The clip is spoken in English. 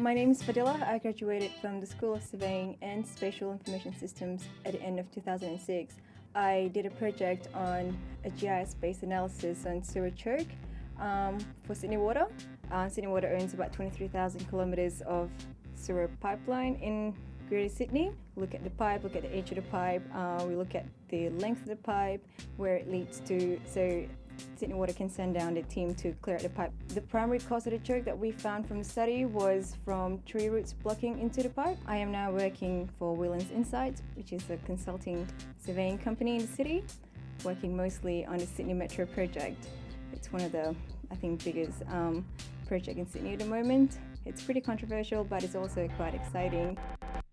My name is Fadila. I graduated from the School of Surveying and Spatial Information Systems at the end of 2006. I did a project on a GIS-based analysis on sewer choke um, for Sydney Water. Uh, Sydney Water owns about 23,000 kilometres of sewer pipeline in Greater Sydney. Look at the pipe, look at the edge of the pipe, uh, we look at the length of the pipe, where it leads to, so Sydney Water can send down the team to clear the pipe. The primary cause of the choke that we found from the study was from tree roots blocking into the pipe. I am now working for Whelan's InSites, which is a consulting surveying company in the city, working mostly on the Sydney Metro project. It's one of the, I think, biggest um, project in Sydney at the moment. It's pretty controversial, but it's also quite exciting.